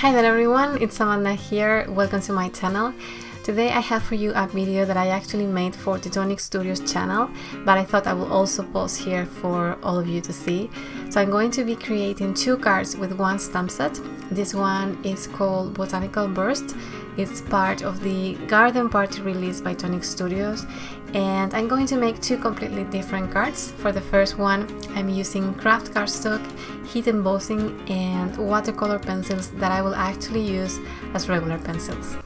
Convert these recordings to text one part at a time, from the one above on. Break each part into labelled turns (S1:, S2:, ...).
S1: Hi there everyone, it's Amanda here, welcome to my channel. Today I have for you a video that I actually made for the Tonic Studios channel, but I thought I will also post here for all of you to see. So I'm going to be creating two cards with one stamp set. This one is called Botanical Burst. It's part of the Garden Party release by Tonic Studios and I'm going to make two completely different cards. For the first one I'm using craft cardstock, heat embossing and watercolor pencils that I will actually use as regular pencils.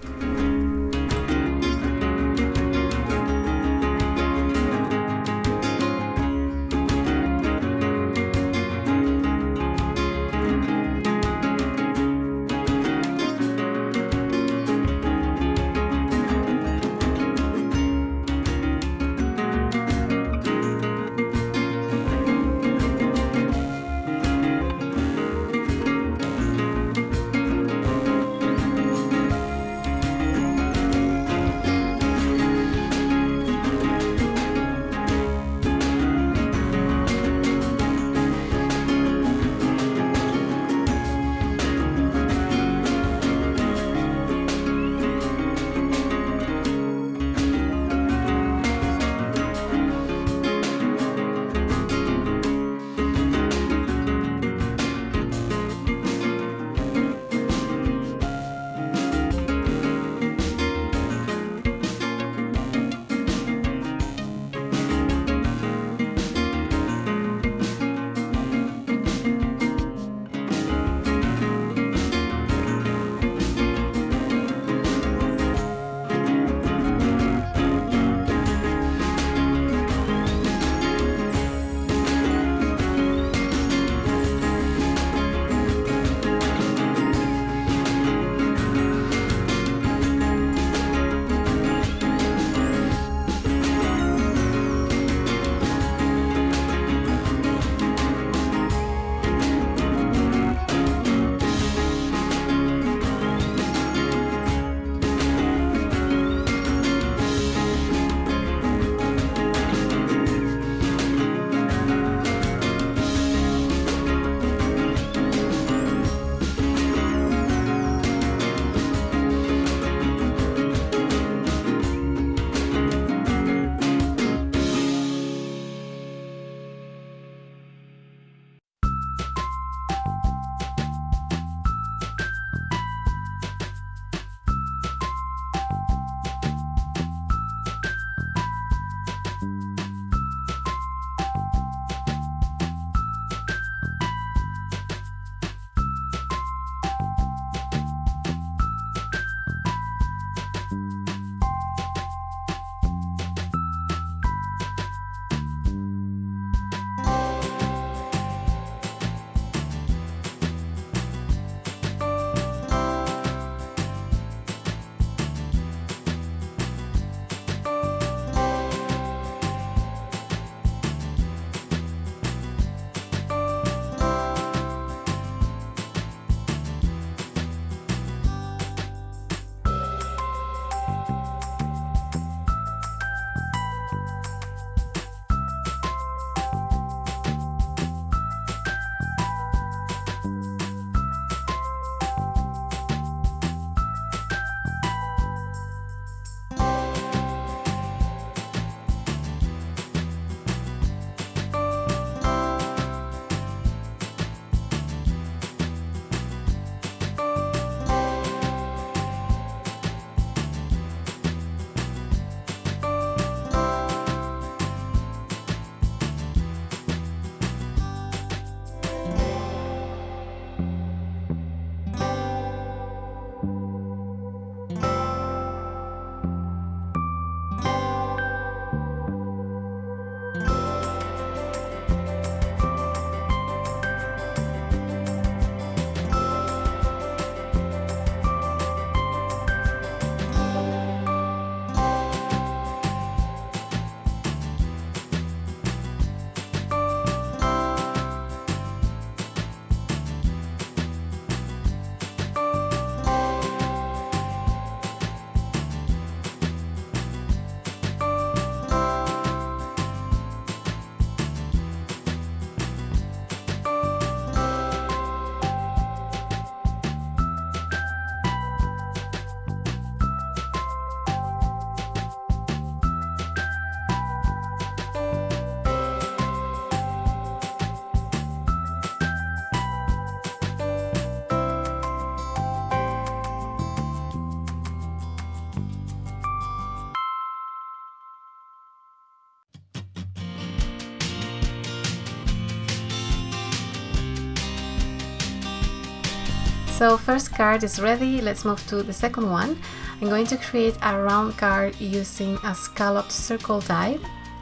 S1: So first card is ready, let's move to the second one. I'm going to create a round card using a scalloped circle die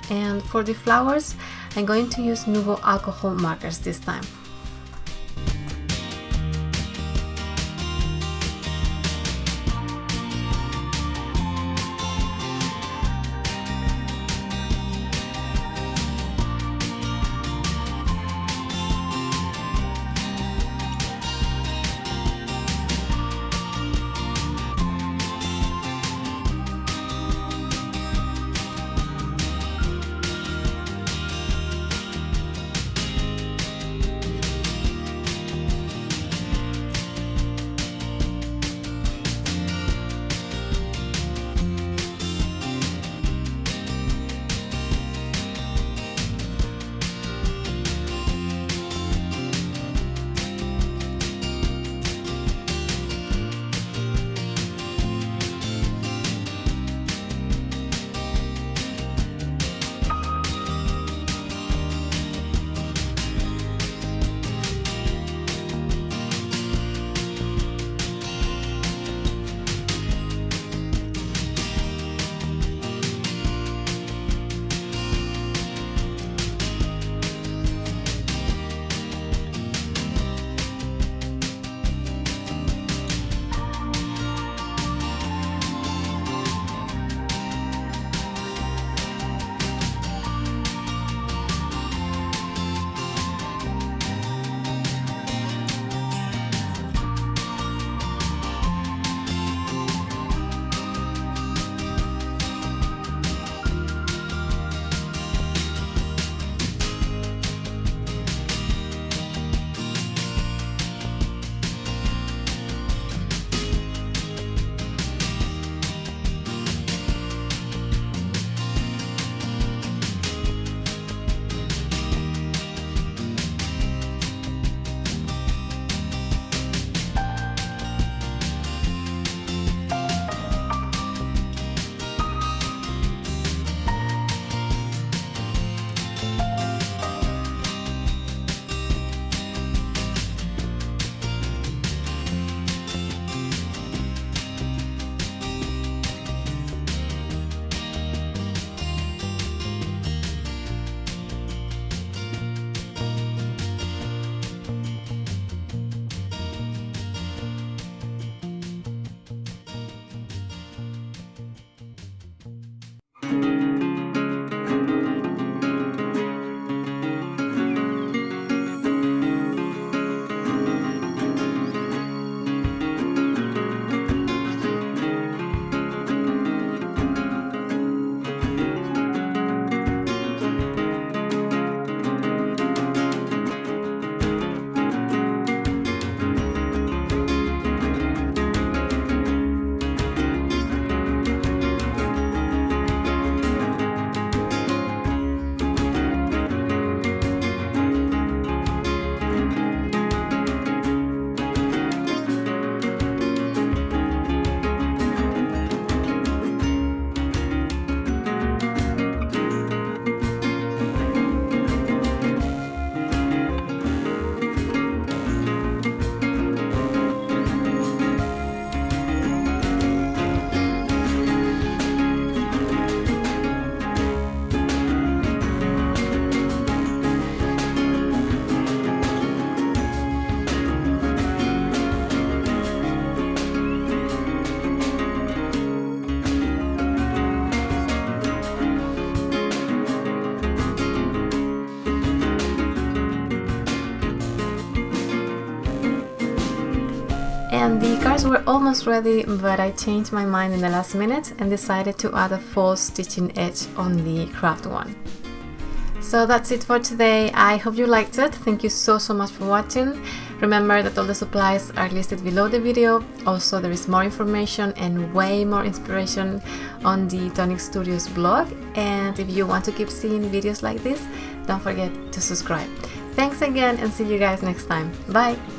S1: and for the flowers I'm going to use Nuvo alcohol markers this time. And the cards were almost ready, but I changed my mind in the last minute and decided to add a false stitching edge on the craft one. So that's it for today. I hope you liked it. Thank you so so much for watching. Remember that all the supplies are listed below the video. Also there is more information and way more inspiration on the Tonic Studios blog. And if you want to keep seeing videos like this, don't forget to subscribe. Thanks again and see you guys next time. Bye!